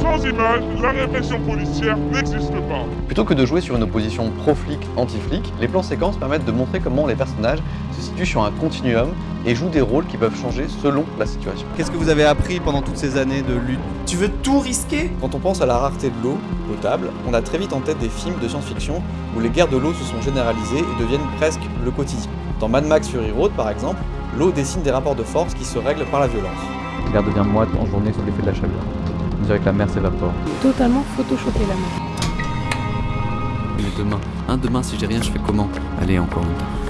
Sans images, la répression policière n'existe pas. Plutôt que de jouer sur une opposition pro-flic-anti-flic, les plans séquences permettent de montrer comment les personnages se situent sur un continuum et jouent des rôles qui peuvent changer selon la situation. Qu'est-ce que vous avez appris pendant toutes ces années de lutte? Tu veux tout risquer? Quand on pense à la rareté de l'eau potable, on a très vite en tête des films de science-fiction où les guerres de l'eau se sont généralisées et deviennent presque le quotidien. Dans Mad Max Fury Road, par exemple, l'eau dessine des rapports de force qui se règlent par la violence. L'air devient moite en journée sous l'effet de la chaleur. On dirait que la mer s'évapore. Totalement photoshopé la mer. Mais demain, un demain si j'ai rien, je fais comment? Allez, encore une